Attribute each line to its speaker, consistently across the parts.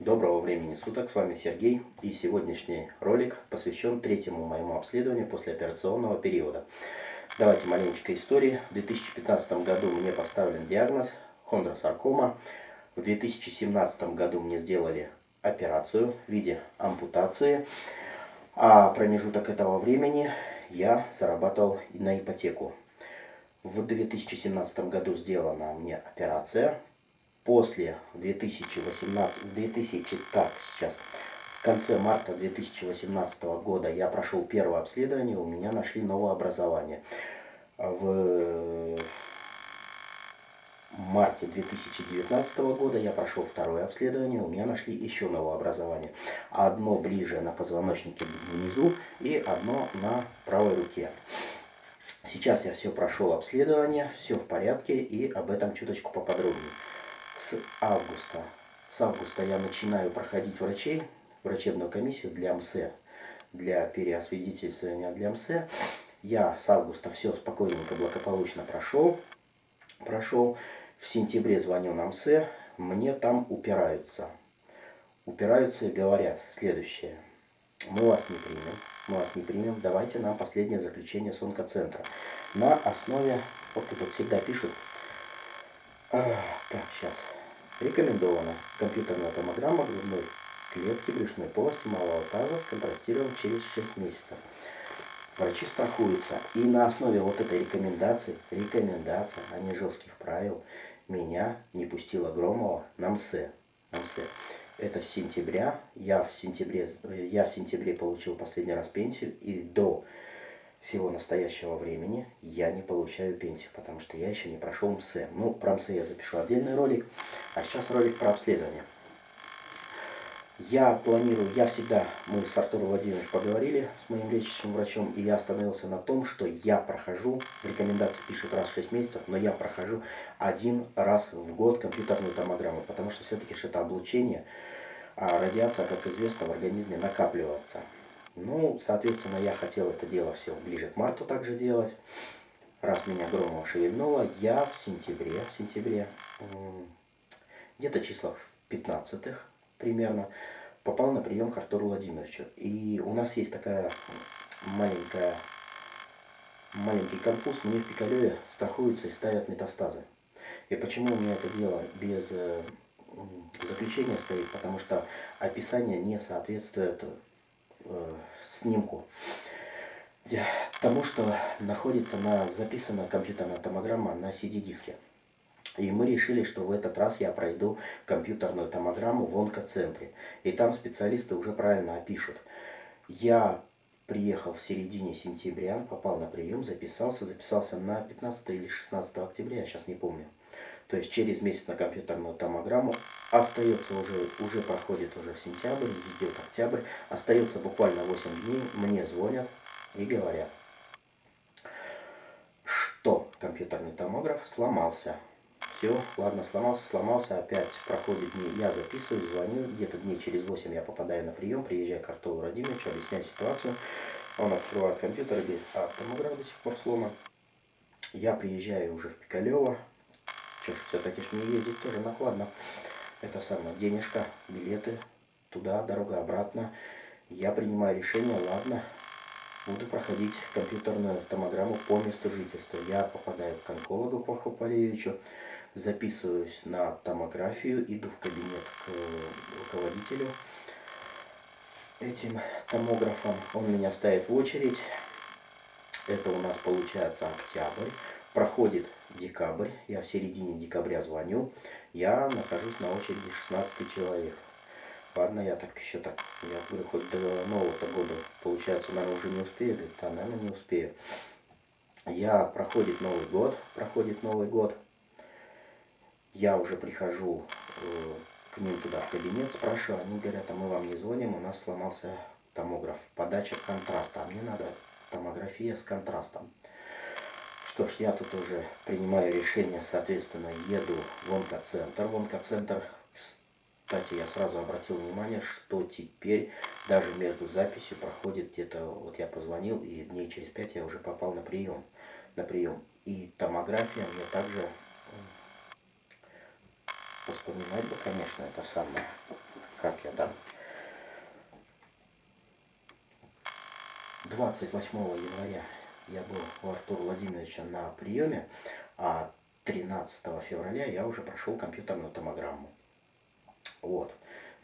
Speaker 1: Доброго времени суток, с вами Сергей и сегодняшний ролик посвящен третьему моему обследованию послеоперационного периода. Давайте маленечко истории. В 2015 году мне поставлен диагноз хондросаркома. В 2017 году мне сделали операцию в виде ампутации. А промежуток этого времени я зарабатывал на ипотеку. В 2017 году сделана мне операция после 2018, 2000, так, сейчас, в конце марта 2018 года я прошел первое обследование, у меня нашли новое образование. В марте 2019 года я прошел второе обследование, у меня нашли еще новое образование. Одно ближе на позвоночнике внизу и одно на правой руке. Сейчас я все прошел обследование, все в порядке и об этом чуточку поподробнее с августа. С августа я начинаю проходить врачей, врачебную комиссию для МСЭ, для переосвидетельствования для МСЭ. Я с августа все спокойненько, благополучно прошел. Прошел. В сентябре звоню на МСЭ, мне там упираются. Упираются и говорят следующее. Мы вас не примем, мы вас не примем, давайте нам последнее заключение с онкоцентра. На основе, вот тут всегда пишут, а, так, сейчас. Рекомендовано. Компьютерная томограмма грудной клетки брюшной полости малого таза сконтрастирован через 6 месяцев. Врачи страхуются. И на основе вот этой рекомендации, рекомендация, а не жестких правил, меня не пустила Громова на МСЭ. На МСЭ. Это с сентября. Я в сентябре, я в сентябре получил последний раз пенсию. И до всего настоящего времени я не получаю пенсию, потому что я еще не прошел МСЭ. Ну, про МСЭ я запишу отдельный ролик, а сейчас ролик про обследование. Я планирую, я всегда, мы с Артуром Владимировичем поговорили с моим лечащим врачом, и я остановился на том, что я прохожу, рекомендации пишет раз в 6 месяцев, но я прохожу один раз в год компьютерную томограмму, потому что все-таки это облучение, а радиация, как известно, в организме накапливается. Ну, соответственно, я хотел это дело все ближе к марту также делать. Раз меня Громова шевельнуло, я в сентябре, в сентябре, где-то числах 15 примерно, попал на прием к Артуру Владимировичу. И у нас есть такая маленькая, маленький конфуз. Мне в Пикалеве страхуются и ставят метастазы. И почему у меня это дело без э, заключения стоит? Потому что описание не соответствует э, снимку тому, что находится на записана компьютерная томограмма на CD-диске. И мы решили, что в этот раз я пройду компьютерную томограмму в онкоцентре. И там специалисты уже правильно опишут. Я приехал в середине сентября, попал на прием, записался. Записался на 15 или 16 октября, я сейчас не помню. То есть через месяц на компьютерную томограмму. Остается уже, уже проходит уже сентябрь, идет октябрь. Остается буквально 8 дней. Мне звонят и говорят, что компьютерный томограф сломался. Все, ладно, сломался, сломался, опять проходит дни, я записываю, звоню, где-то дней через 8 я попадаю на прием, приезжаю к Артуру Радимовичу, объясняю ситуацию. Он открывает компьютер и говорит, а томограф до сих пор сломан. Я приезжаю уже в Пикалево, все-таки ж мне ездить тоже накладно. Это самое, денежка, билеты, туда, дорога обратно. Я принимаю решение, ладно, буду проходить компьютерную томограмму по месту жительства. Я попадаю к онкологу Паху Полевичу, записываюсь на томографию, иду в кабинет к руководителю этим томографом. Он меня ставит в очередь. Это у нас получается октябрь. Проходит декабрь, я в середине декабря звоню, я нахожусь на очереди 16 человек. Ладно, я так еще так, я говорю, хоть до Нового-то года, получается, наверное, уже не успею, говорит, да, наверное, не успею. Я, проходит Новый год, проходит Новый год, я уже прихожу э, к ним туда в кабинет, спрашиваю, они говорят, а мы вам не звоним, у нас сломался томограф, подача контраста, а мне надо томография с контрастом. Что ж, я тут уже принимаю решение, соответственно, еду в онкоцентр. В онкоцентр, кстати, я сразу обратил внимание, что теперь даже между записью проходит где-то, вот я позвонил, и дней через пять я уже попал на прием. На прием. И томография мне также вспоминать бы, конечно, это самое. как это, 28 января я был у Артура Владимировича на приеме, а 13 февраля я уже прошел компьютерную томограмму. Вот.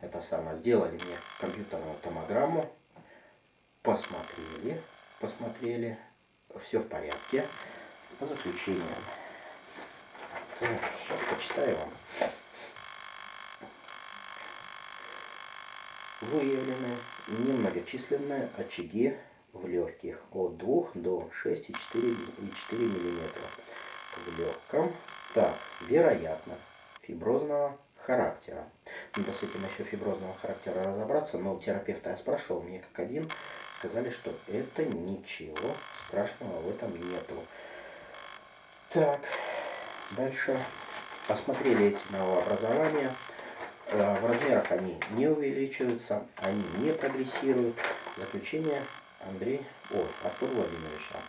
Speaker 1: Это самое. Сделали мне компьютерную томограмму. Посмотрели. Посмотрели. Все в порядке. По заключениям. Так, сейчас почитаю вам. Выявлены немногочисленные очаги в легких от 2 до 6,4 мм в легком. Так, вероятно, фиброзного характера. Надо с этим еще фиброзного характера разобраться, но терапевта я спрашивал, мне как один сказали, что это ничего страшного в этом нету. Так, дальше посмотрели эти новообразования. Э, в размерах они не увеличиваются, они не прогрессируют. Заключение Андрей, о, Артур Владимировича.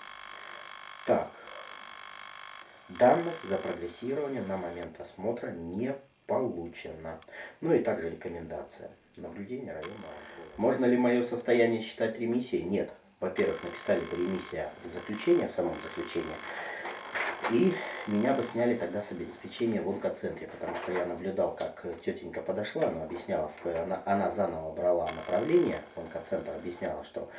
Speaker 1: Так, данных за прогрессирование на момент осмотра не получено. Ну и также рекомендация. Наблюдение районного Можно ли мое состояние считать ремиссией? Нет. Во-первых, написали бы ремиссия в заключении, в самом заключении. И меня бы сняли тогда с обеспечения в онкоцентре, потому что я наблюдал, как тетенька подошла, она объясняла, она, она заново брала направление в онкоцентр, объясняла, что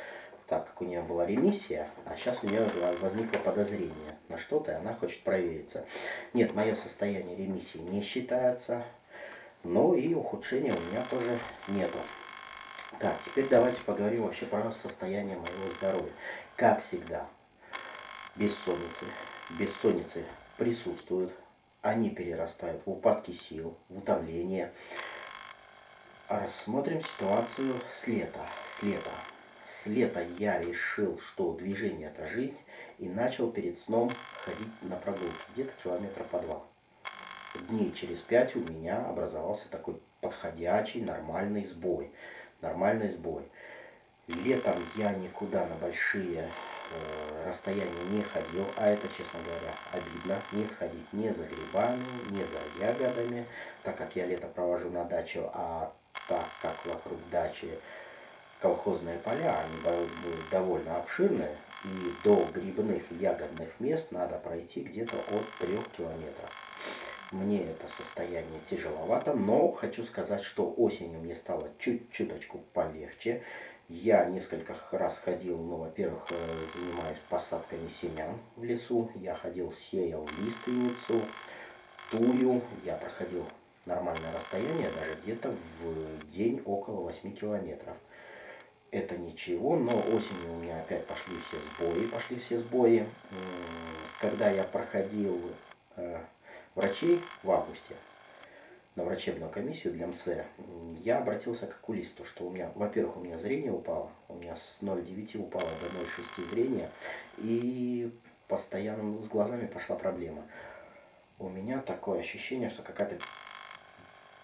Speaker 1: так как у нее была ремиссия, а сейчас у нее возникло подозрение на что-то, и она хочет провериться. Нет, мое состояние ремиссии не считается, но и ухудшения у меня тоже нету. Так, теперь давайте поговорим вообще про состояние моего здоровья. Как всегда, бессонницы. Бессонницы присутствуют, они перерастают в упадки сил, в утомление. Рассмотрим ситуацию с лета. С лета. С лета я решил, что движение это жизнь, и начал перед сном ходить на прогулки, где-то километра по два. Дней через пять у меня образовался такой подходящий нормальный сбой. Нормальный сбой. Летом я никуда на большие э, расстояния не ходил, а это, честно говоря, обидно. Не сходить ни за грибами, ни за ягодами, так как я лето провожу на даче, а так как вокруг дачи колхозные поля, они довольно обширные, и до грибных и ягодных мест надо пройти где-то от 3 километров. Мне это состояние тяжеловато, но хочу сказать, что осенью мне стало чуть-чуточку полегче. Я несколько раз ходил, ну, во-первых, э, занимаюсь посадками семян в лесу. Я ходил, сеял лиственницу, тую. Я проходил нормальное расстояние, даже где-то в день около 8 километров это ничего, но осенью у меня опять пошли все сбои, пошли все сбои. Когда я проходил э, врачей в августе на врачебную комиссию для МС, я обратился к окулисту, что у меня, во-первых, у меня зрение упало, у меня с 0,9 упало до 0,6 зрения, и постоянно с глазами пошла проблема. У меня такое ощущение, что какая-то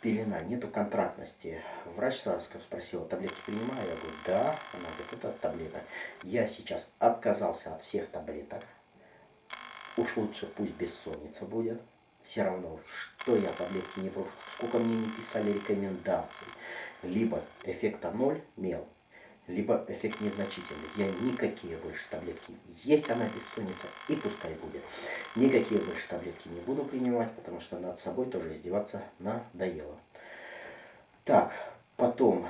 Speaker 1: пелена, нету контрактности. Врач сразу спросил, таблетки принимаю? Я говорю, да. Она говорит, это от таблеток. Я сейчас отказался от всех таблеток. Уж лучше пусть бессонница будет. Все равно, что я таблетки не брошу, сколько мне не писали рекомендаций. Либо эффекта ноль, мел, либо эффект незначительный. Я никакие больше таблетки. Есть она бессонница, и пускай будет. Никакие больше таблетки не буду принимать, потому что над собой тоже издеваться надоело. Так, потом,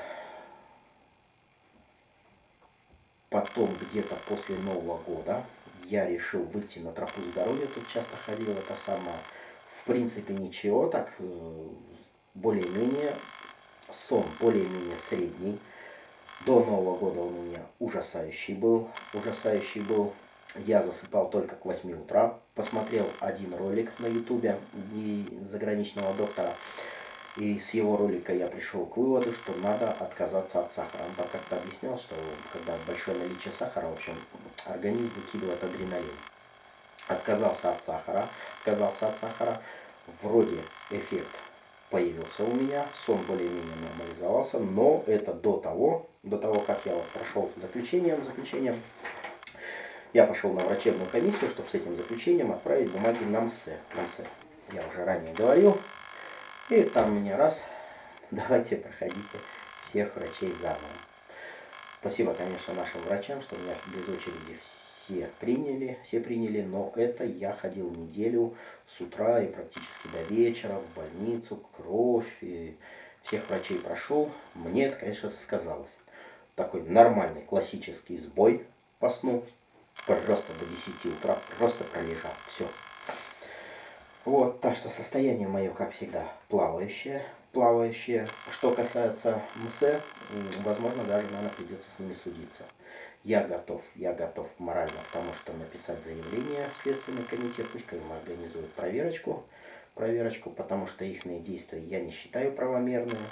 Speaker 1: потом где-то после Нового года я решил выйти на тропу здоровья. Тут часто ходил это самое. В принципе, ничего, так э, более-менее сон более-менее средний. До Нового года у меня ужасающий был. Ужасающий был. Я засыпал только к 8 утра. Посмотрел один ролик на ютубе заграничного доктора. И с его ролика я пришел к выводу, что надо отказаться от сахара. Он там как-то объяснял, что когда большое наличие сахара, в общем, организм выкидывает адреналин. Отказался от сахара, отказался от сахара. Вроде эффект появился у меня, сон более-менее нормализовался, но это до того, до того, как я вот прошел заключением, заключением, я пошел на врачебную комиссию, чтобы с этим заключением отправить бумаги на МСЭ. На МСЭ. Я уже ранее говорил. И там мне раз давайте проходите всех врачей заново. Спасибо, конечно, нашим врачам, что меня без очереди все приняли, все приняли, но это я ходил неделю с утра и практически до вечера в больницу, кровь, и всех врачей прошел. Мне это, конечно, сказалось. Такой нормальный классический сбой по сну, просто до 10 утра, просто пролежал, все. Вот, так что состояние мое, как всегда, плавающее, плавающее. Что касается МС, возможно, даже, наверное, придется с ними судиться. Я готов, я готов морально к тому, что написать заявление в Следственный комитет, пусть им организуют проверочку, проверочку, потому что их действия я не считаю правомерными.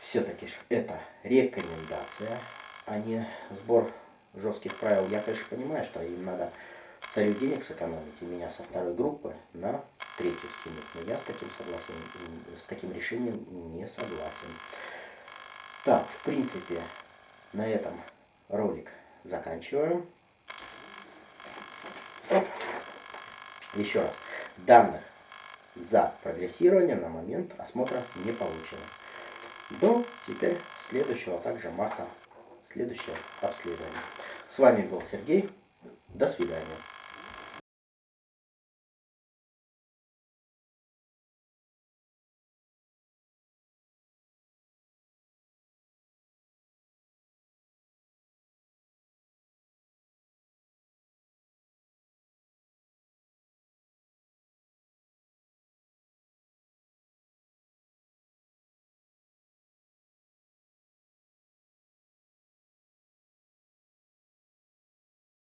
Speaker 1: Все-таки это рекомендация, а не сбор жестких правил. Я, конечно, понимаю, что им надо целью денег сэкономить и меня со второй группы на третью скинуть. Но я с таким согласен, с таким решением не согласен. Так, в принципе, на этом ролик заканчиваем. Еще раз. Данных за прогрессирование на момент осмотра не получено. До теперь следующего, а также марта, следующее обследование. С вами был Сергей. До свидания.